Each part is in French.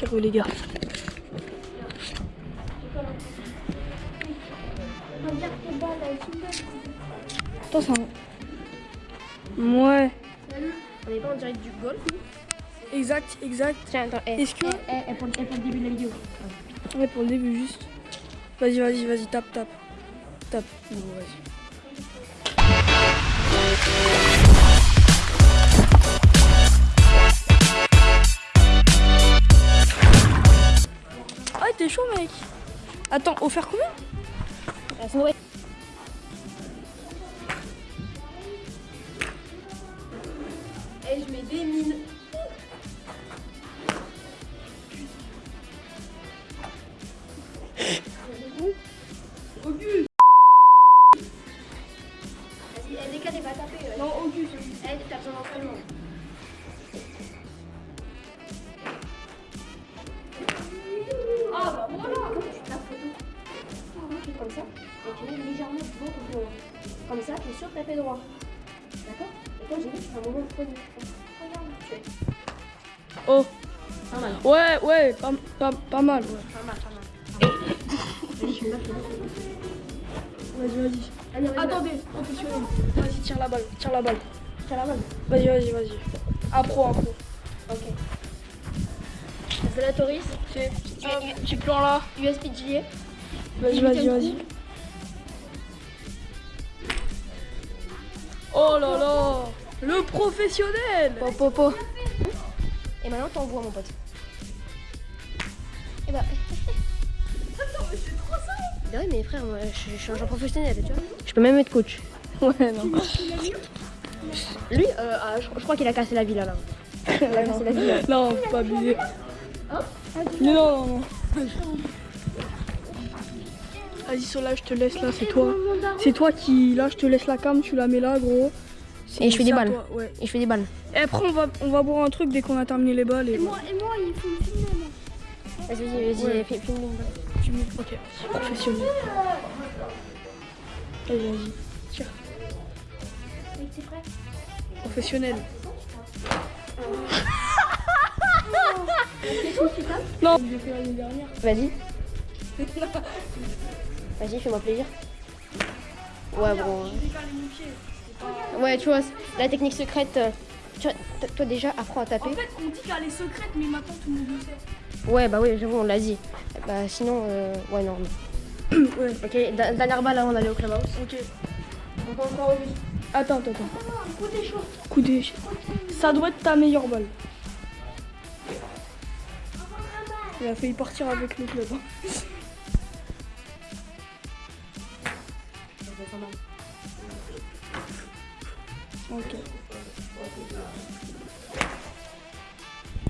Carreau les gars. Attends, ça. Ouais. On est pas en direct du golf Exact, exact. Tiens, attends, eh, Est-ce que- eh, eh, eh, pour, pour le début de la vidéo. Ouais, pour le début, juste. Vas-y, vas-y, vas-y, tape, tape. Tape. Bon, vas-y. T'es chaud, mec. Attends, offert combien? C'est vrai. Eh, je mets des Pas mal. Ouais, ouais, pas, pas, pas mal. Ouais. Pas mal, pas mal. Vas-y. Vas-y, vas-y. Allez, vas-y. Attendez, professionnel. Vas-y, tire la balle, tire la balle. Tiens la balle. Vas-y, vas-y, vas-y. Un pro, un pro. Ok. C'est la Toris. C'est un petit plan là. GA. Vas-y, vas-y, vas-y. Oh là là Le professionnel Popo. Et maintenant, t'envoies, mon pote. Et bah. Attends, mais c'est trop ça Bah oui, mais frère, moi, je, je suis un joueur professionnel, tu vois. Je peux même être coach. Ouais, non. Lui, euh, ah, je, je crois qu'il a cassé la villa là. Il a cassé la villa. Non, faut pas abuser. Mais non, non, non. Vas-y, Sola, je te laisse là, c'est toi. C'est toi qui. Là, je te laisse la cam, tu la mets là, gros. Et je fais des balles. toi, Ouais. Et je fais des balles. Et après, on va, on va boire un truc dès qu'on a terminé les balles. Et, Et moi, il faut me filmer, moi. Vas-y, vas-y, Ouais. fais-. Tu mets- Ok, professionnel. Vas-y, vas-y. Tire. Mec, t'es prêt Professionnel. non, j'ai fait l'année dernière. Vas-y. Vas-y, fais-moi plaisir. Ouais, bon. Ouais, tu vois, la technique secrète. euh, tu vois, t- toi déjà, apprends à taper. En fait, on dit qu'elle est secrète, mais maintenant tout le monde le sait. Ouais, bah oui, j'avoue, on l'a dit. Bah sinon, euh, ouais, non. Ouais. Ok, dernière balle avant d'aller au clubhouse. Ok. Encore Auguste. Attends, attends, attends. Non, côté chaud. Coup. Ça doit être ta meilleure balle. Il a failli partir avec le club. Hein. Ok.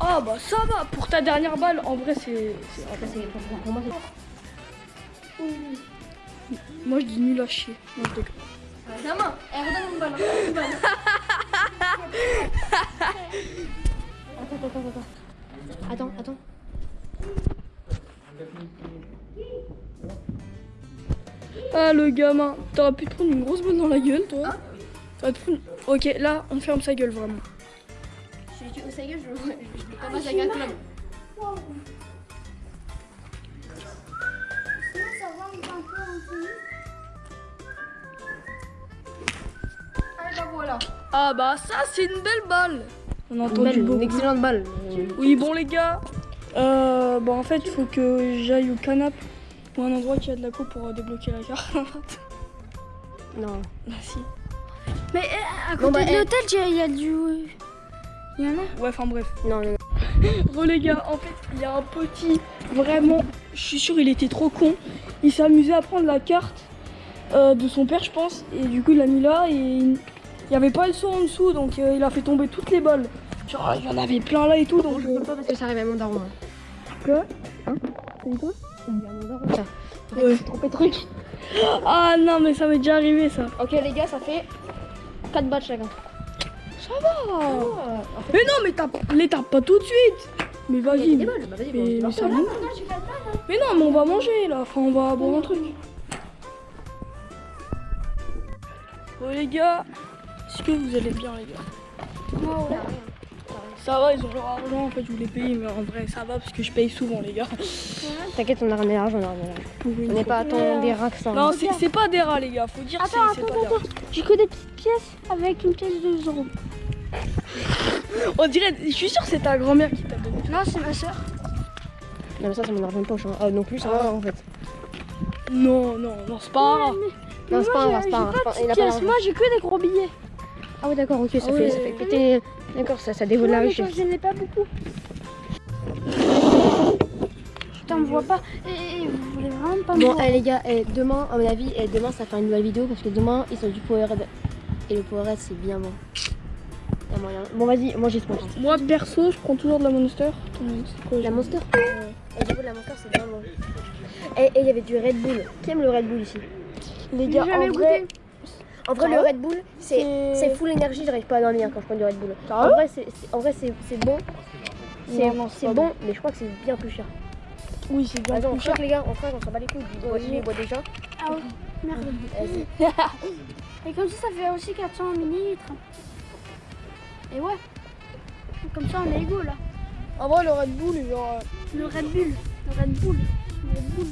Ah bah ça va, pour ta dernière balle, en vrai c'est... pour, moi, c'est. Moi je dis nul à chier. Non, je déconne. Gamin, eh, redonne une balle. redonne une balle. Attends, attends, attends. Attends, attends. Ah le gamin, t'aurais pu te prendre une grosse balle dans la gueule toi. Ok, là on ferme sa gueule vraiment. Je sa gueule, je pas peu en tennis. Ah bah voilà. Ah bah ça c'est une belle balle. On a Une, entendu excellente balle. Oui bon les gars, euh, bah en fait il faut que j'aille au canap ou un endroit qui a de la coupe pour débloquer la carte. Non. bah si. Mais eh, à Bon, côté bah, de eh. l'hôtel, il y a du. Il y en a Ouais enfin bref. Non, non, non. Bon les gars, en fait il y a un petit, vraiment, je suis sûr il était trop con. Il s'est amusé à prendre la carte euh, de son père je pense et du coup il l'a mis là et il n'y avait pas le son en dessous donc euh, il a fait tomber toutes les balles. Genre il y en avait plein là et tout donc... Je euh, peux pas parce que ça arrive à mon daron. hein. Quoi? Hein? T'as dit quoi? Ouais. Trompé de truc. Ah non mais ça m'est déjà arrivé ça. Ok, les gars, ça fait 4 balles chacun. Ça va Mais non mais tape, les tape pas tout de suite Mais vas-y balles. Bah, mais, ça va. Mais non mais on va manger là, enfin on va boire un truc. Bon les gars, est-ce que vous allez bien les gars? Ça va, ils ont leur argent, en fait, je voulais payer, mais en vrai, ça va parce que je paye souvent, les gars. T'inquiète, on a ramené l'argent, on a ramené l'argent. On n'est pas tant des rats que ça. Non, c'est c'est pas des rats, les gars, faut dire que Attends, attends, attends, rats. J'ai que des petites pièces avec une pièce de 2 euros. On dirait, je suis sûre que c'est ta grand-mère qui t'a donné. Non, c'est ma soeur. Non, mais ça, c'est mon argent de poche. Hein. Ah, non plus, ça va en fait. Non, non, non, c'est pas un rat. Non, c'est pas un rat, c'est pas d'argent. Moi, j'ai que des gros billets. Ah, oui, d'accord, ok, ça, Ah fait, ouais. ça fait péter. D'accord, ça, ça dévole la richesse. je n'ai pas beaucoup. Putain, on me voit pas. Et, et vous voulez vraiment pas me Bon, voir eh, les gars, eh, demain, à mon avis, eh, demain, ça va faire une nouvelle vidéo parce que demain, ils sont du Powerade. Et le Powerade, c'est bien bon. Y a moyen. Bon, vas-y, moi j'ai trop. Moi, perso, je prends toujours de la Monster. La Monster Et j'avoue, la Monster, c'est bien bon. Et il y avait du Red Bull. Qui aime le Red Bull ici? Les gars, en vrai, goûté. En vrai, Ah le ouais Red Bull, c'est full énergie, j'arrive pas à dormir quand je prends du Red Bull. Ah En vrai, c'est c'est- en vrai, c'est c'est bon. C'est bon, mais je crois que c'est bien plus cher. oui, c'est bien plus cher. les gars, on craque, on s'en bat les couilles. Du bois, Vas-y. les bois déjà. Ah ouais, merde. Et comme ça, ça fait aussi 400 millilitres. Et ouais. Comme ça, on est égaux là. En vrai, le Red Bull, genre. Le Red Bull. Le Red Bull. Le Red Bull.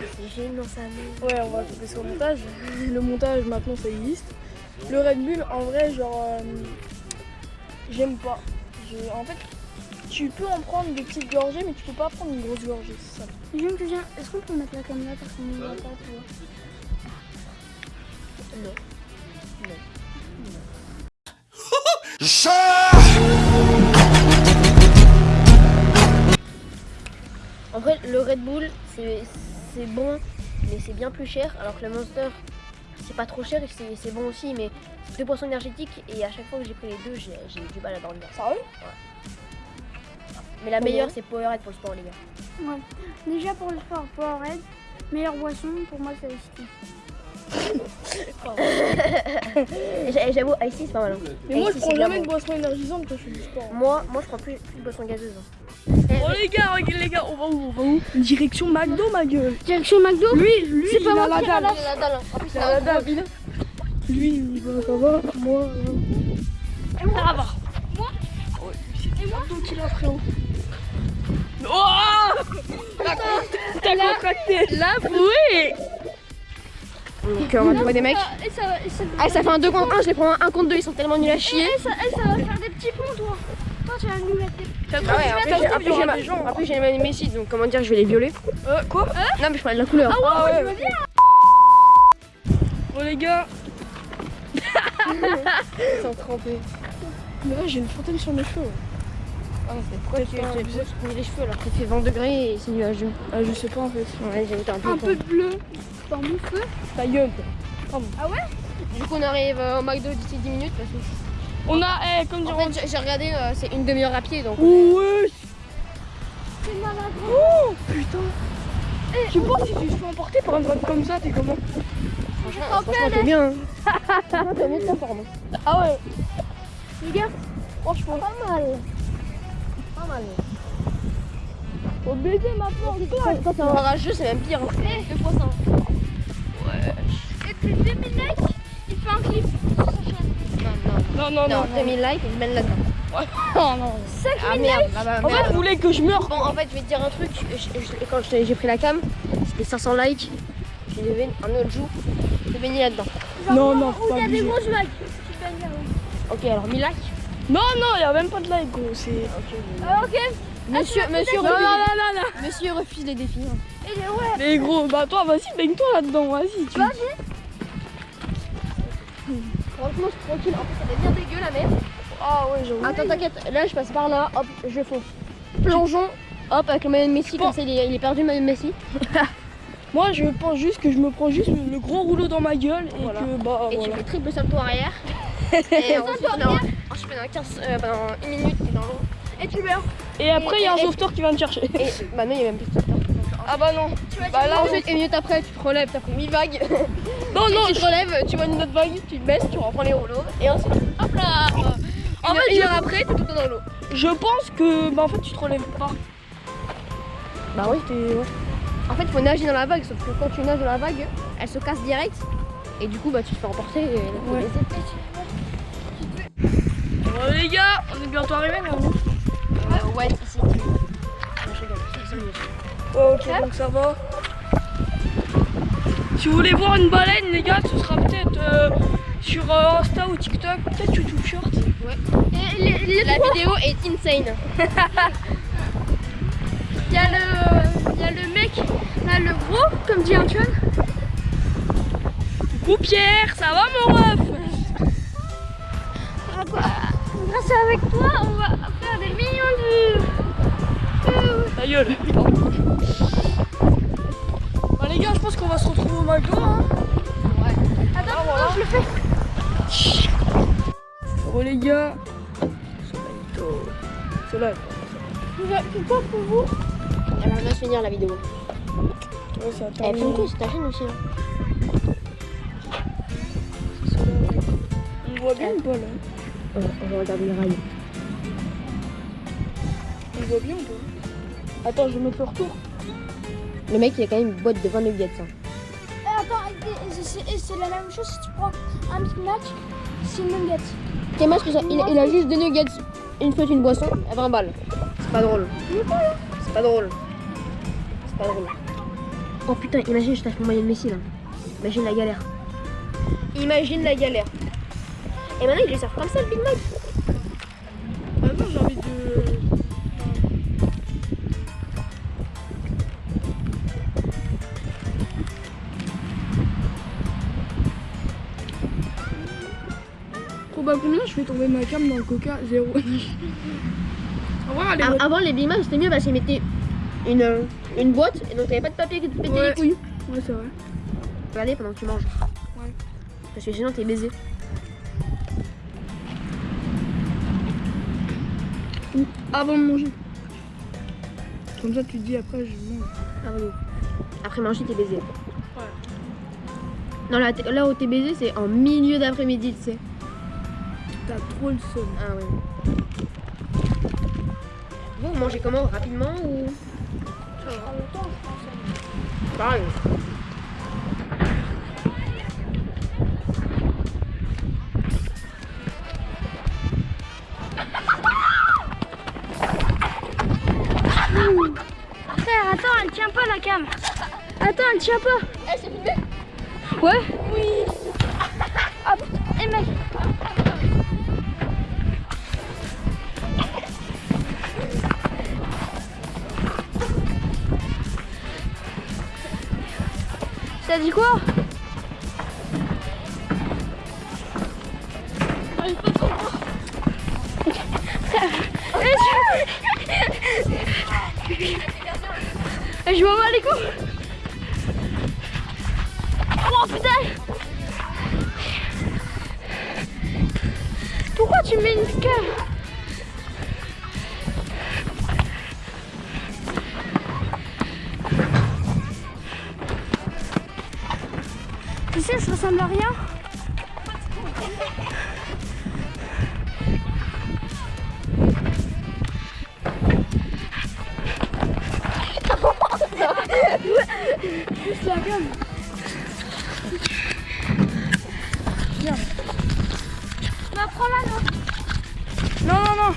C'est gênant ça, mais. Ouais, on va couper sur le montage. Le montage, maintenant, ça existe. Le Red Bull, en vrai, genre. euh, J'aime pas. Je- En fait, tu peux en prendre des petites gorgées, mais tu peux pas prendre une grosse gorgée, c'est ça. J'aime que j'ai- Est-ce qu'on peut mettre la caméra parce qu'on ne voit pas, tu vois Non. En vrai, le Red Bull, c'est c'est bon, mais c'est bien plus cher. Alors que le Monster, c'est pas trop cher et c'est c'est bon aussi, mais c'est deux boissons énergétiques. Et à chaque fois que j'ai pris les deux, j'ai eu du mal à dormir. Sérieux Mais la Ouais. meilleure, c'est Powerade pour le sport, les gars. Ouais. Déjà pour le sport, Powerade. Meilleure boisson, pour moi, c'est j'avoue, Icy, c'est pas mal. hein. Mais moi, je prends jamais de boisson énergisante quand je fais du sport. Moi, moi, je prends plus, plus de boissons gazeuses. Oh les gars, regarde les gars, on va où On va où Direction McDo, ma gueule. Direction McDo Lui, lui, C'est il pas moi la dalle. ramasse. Il a la dalle, la. Lui, il va, ça va. Moi, euh, Et moi ça va. Moi Et moi Donc il a frérot. Oh T'as contracté Là, oui Donc, euh, on va trouver des mecs. Ah, ça fait un 2 contre 1, je les prends un 1 contre 2, ils sont tellement nuls à chier. et ça, et ça va faire des petits ponts, toi. Toi, tu vas nous mettre des T'as Ah ouais, en plus, j'ai- en plus, les Messi, donc comment dire, je vais les violer. Euh, quoi? Non, mais je parlais de la couleur. Ah ouais, ouais. Bon les gars, Ils sont trempés. mais là j'ai une fontaine sur mes cheveux. Ah, c'est pourquoi tu mouilles les cheveux alors qu'il fait 20 degrés et c'est nuageux Ah, je sais pas en fait. Ouais, j'ai été un peu. un peu de bleu dans mon feu. Ta gueule. quoi. Du coup, on arrive au McDo d'ici 10 minutes parce que. On a, eh, comme dire, En fait, j'ai- j'ai regardé, euh, c'est une demi-heure à pied donc. Ouais C'est malade. Oh putain Tu penses si tu te fais emporter par un drone comme ça, t'es comment Franchement, franchement t'es bien. Hein. Franchement, t'es mieux de ta forme. Ah ouais Les gars, Franchement, pas mal. Pas mal. faut baiser maintenant. Quand, quand t'es en rageux, c'est même pire. hein. Deux fois ça. Et puis 2000 likes, Non, non. Non, non, Non, non. 2000 likes et je mène là-dedans. non, non. Ah merde, ah bah, En fait, vous voulez que je meure Bon, en fait, je vais te dire un truc. Je- je- quand je- j'ai pris la cam, c'était 500 likes. J'ai levé un autre jour. J'ai baigné là-dedans. Non, non, faut pas il y a des grosses vagues. Tu baignes là-haut. Ok, alors 1000 likes. Non, non, y'a même pas de like, gros. C'est. Ah, ok. Monsieur, monsieur, Non, non, refuse, non, non, non. monsieur refuse les défis. hein. Et les- ouais. Mais gros, bah toi, vas-y, baigne-toi là-dedans, vas-y. Tu... Franchement, je suis tranquille. En plus, elle est bien dégueu la mer. Ah ouais. Attends, t'inquiète. Là, je passe par là. Hop, je fonce. Plongeon. Hop, avec le maillot de Messi. Comme ça, il est, il est perdu le maillot de Messi. Moi, je pense juste que je me prends juste le gros rouleau dans ma gueule et Voilà. que bah Et voilà. tu fais triple salto arrière. et ensuite, ensuite, pendant 15, euh, pendant une minute, t'es dans l'eau. Et tu meurs. Et après, il y a un et- sauveteur qui vient te chercher. Et bah non, il y a même plus de sauveteur. Ah bah non. Tu vas Bah là, Ensuite, une minute après, tu te relèves, t'as pris 1000 vagues. non, non, tu te relèves, tu vois une autre vague, tu te baisses, tu reprends les rouleaux. Et ensuite, hop là En fait, une heure après, t'es tout le temps dans l'eau. je pense que bah en fait, tu te relèves pas. Bah oui. T'es- ouais. En fait, il faut nager dans la vague, sauf que quand tu nages dans la vague, elle se casse direct. Et du coup, bah tu te fais emporter. Et là, faut Ouais. laisser. Bon, les gars, on est bientôt arrivés, mais on... Euh, ouais, ici. Non, je rigole. C'est- c'est mieux. Ok, donc ça va. Si vous voulez voir une baleine, les gars, ce sera peut-être euh, sur euh, Insta ou TikTok, peut-être YouTube Short. Et les, les La trois, vidéo est insane. il y, a le- il y a le mec, là, le gros, comme dit Antoine. Coucou Pierre, ça va mon ref? Ah, Grâce avec toi, on va faire des millions de Ta gueule. Va retrouver au McDo. Hein. Attends, attends, je le fais. Bon les gars, Soleilito. Soleil. Pourquoi pour vous Elle va bien se finir la vidéo. Ouais, ça Elle filme tout, c'est ta chaîne aussi. hein. On voit bien ou pas là On va, on va regarder le rail. On voit bien ou pas? Attends, je mettre le retour. Le mec, il a quand même une boîte de 20 nuggets. hein. C'est et c'est la même chose si tu prends un Big Mac, c'est une nugget. Quel match que ça il, il a juste des nuggets, une fois une boisson, à 20 balles. C'est pas drôle. C'est pas drôle. C'est pas drôle. Oh putain, imagine, je tâche mon maillot de Messi là. Imagine la galère. Imagine la galère. Et maintenant, ils les servent comme ça le Big Mac. Tomber ma cam dans le coca, zéro. Bonne. Avant, les Big Mac, c'était mieux parce qu'ils mettaient une, euh, une boîte et donc t'avais pas de papier qui te pétait Ouais. les couilles. Ouais, c'est vrai. Regardez pendant que tu manges. Ouais. Parce que sinon, t'es baisé. Avant de manger. Comme ça, tu te dis après, je mange. Ah oui. Après manger, t'es baisé. Non, là, là où t'es baisé, c'est en milieu d'après-midi, tu sais. T'as trop le seum. Ah ouais. Vous, mangez comment Rapidement ou? Pareil. Frère, attends, elle tient pas la cam. Attends, elle tient pas. Eh, c'est filmé Ouais Ça dit quoi Eh, Je m'en bats les coups. Oh putain. Pourquoi tu mets une cam ressemble à rien. Juste la. Bah, non Non, non, non.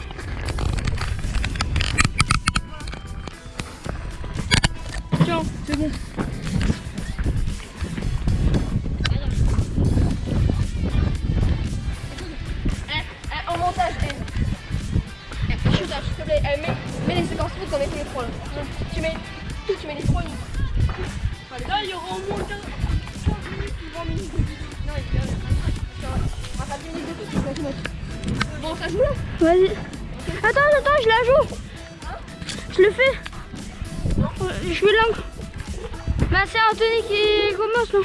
Tiens, c'est bon. Attends, attends, je la joue. Je le fais. Je fais l'angle. Bah, c'est Anthony qui commence, non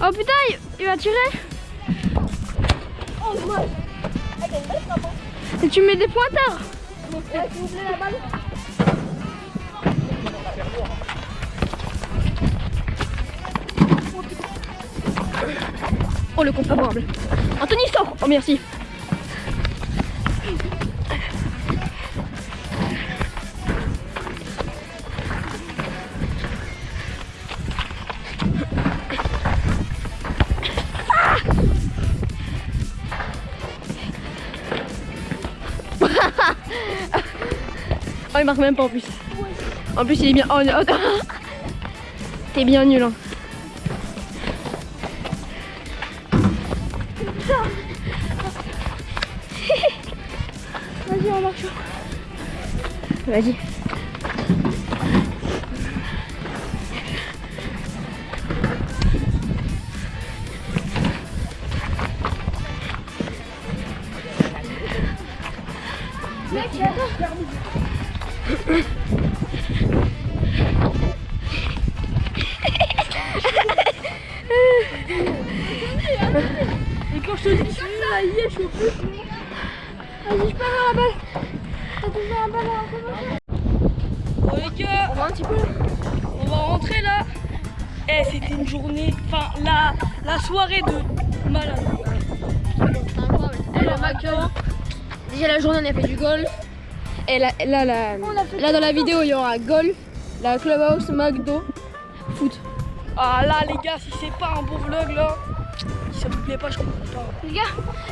Oh putain, il, va tirer. Oh. Et tu mets des pointeurs. La balle. Oh le compte favorable. Anthony sort Oh merci. Ah oh il marque même pas en plus. En plus il est bien. Oh, oh. T'es bien nul hein. Vas-y. Déjà la journée on a fait du golf. Et là, là, là, dans la vidéo il y aura golf, la clubhouse, McDo, foot. Ah là les gars, si c'est pas un bon vlog là, si ça vous plaît pas, je comprends pas. Les gars,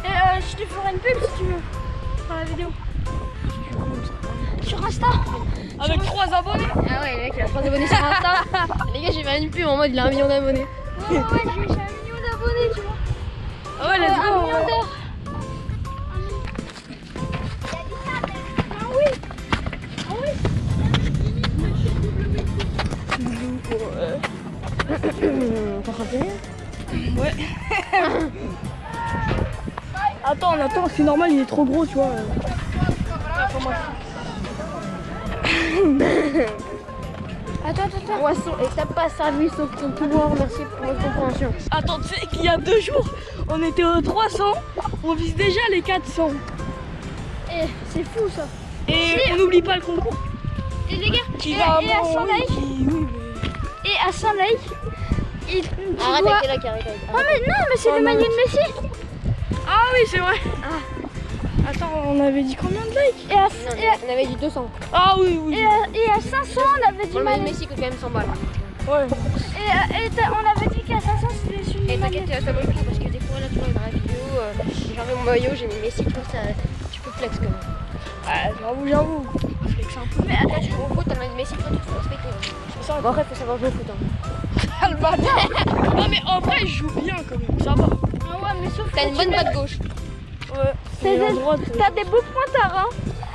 euh, je te ferai une pub si tu veux. Dans la vidéo. Sur Insta. Avec trois abonnés Ah ouais, le mec il a 3 abonnés sur Insta. Les gars, j'ai fait une pub en mode il a un million d'abonnés. Ouais, ouais, j'ai j'ai un million d'abonnés, tu vois. Ah ouais, let's Euh, un go million d'heures. T'as rien Ouais. attends, attends, c'est normal, il est trop gros, tu vois. Attends, attends, attends. Poisson, et t'as pas servi sauf ton pouvoir, merci pour votre compréhension. Attends, tu sais qu'il y a deux jours, on était aux 300, on vise déjà les 400. Eh, c'est fou ça. Et on n'oublie pas le concours. Et les gars, Qui et, va et à bon, 100 oui, likes, qui- oui, et à 100 likes, il, tu Arrête dois... avec arrête, arrête. Oh mais non, mais c'est Oh, le non, maillot de Messi. Ah oui, c'est vrai. Attends, on avait dit combien de likes Et à, Non, et à, on avait dit 200. Ah oui, oui. et à- et à 500, on avait dit le maillot de. Messi coûte quand même 100 balles. Ouais. Et, à- et on avait dit qu'à 500, c'était sur Et t'inquiète, ça vaut le coup parce que des fois là tu vois dans la vidéo, euh, j'ai enlevé mon maillot, j'ai mis Messi, tu vois, ça, tu peux flex quand même. Ah, j'avoue, j'avoue. Flex un peu. Mais attends, tu joues au foot, t'as le maillot de Messi, toi tu te fais respecter. hein. Bon après faut savoir jouer au foot. Hein. Ah, le bâtard. Non, mais en vrai, je joue bien quand même, ça va. Ah ouais, mais sauf T'as une bonne patte gauche. Ouais. T'as Et des- en droite, euh, T'as des beaux pointards, hein.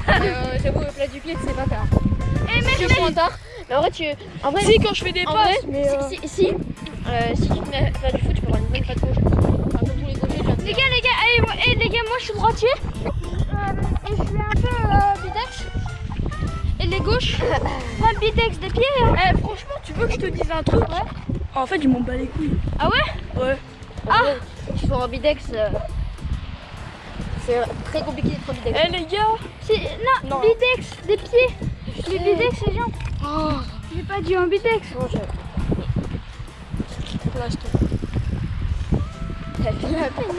euh, J'avoue, le plat du pied c'est pas tard. Et mais, Tu mais- en vrai tu. En vrai, Si, quand je fais des en passes, vrai, mais. euh, si, si, si, euh, si tu te mets à faire du foot, tu peux avoir une bonne patte gauche. Enfin, comme tous les gauchers, gars, les gars, allez, moi, eh, les gars, moi je suis droitier. Euh, et je suis un peu euh, bidex. Et les gauches, pas bidex des pieds. hein. Eh, franchement, tu veux que je te dise un truc? En fait, je m'en bats les couilles. Ah ouais Ouais. En vrai, tu sois en bidex, euh, c'est très compliqué d'être en bidex. Eh, les gars. Non, Non. bidex des pieds. Les sais. bidex, c'est jambes. Oh, J'ai pas dit un bidex. Non, je. là, je te- T'as fait la peine.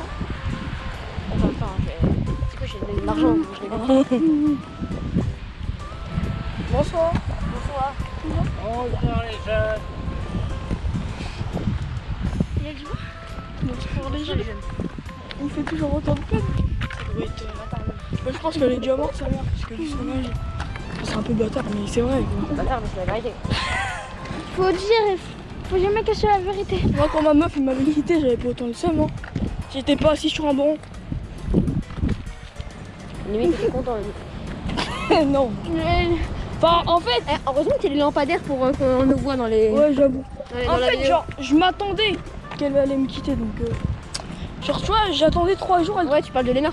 Attends, je... c'est quoi, j'ai donné de l'argent, je l'ai pas. Bonsoir. Bonsoir. Bonjour les jeunes. Les les fait toujours autant de peine. Ça doit être. Bah, je pense qu'elle est déjà morte, sa mère, parce que son âge. C'est un peu bâtard, mais c'est vrai. quoi. Bâtard, mais c'est la vérité. Faut dire, faut jamais cacher la vérité. Moi, quand ma meuf il m'avait quitté, j'avais pas autant le seum. Hein. J'étais pas assis sur un banc. Limite, t'étais content. limite. non. Mais- Enfin, en fait, Eh, heureusement qu'il y a les lampadaires pour euh, qu'on nous voit dans les. ouais, j'avoue. les- En fait, vidéo. genre, je m'attendais qu'elle allait me quitter, donc. euh, Genre, tu vois, j'attendais trois jours. Elle... Ouais, tu parles de Léna.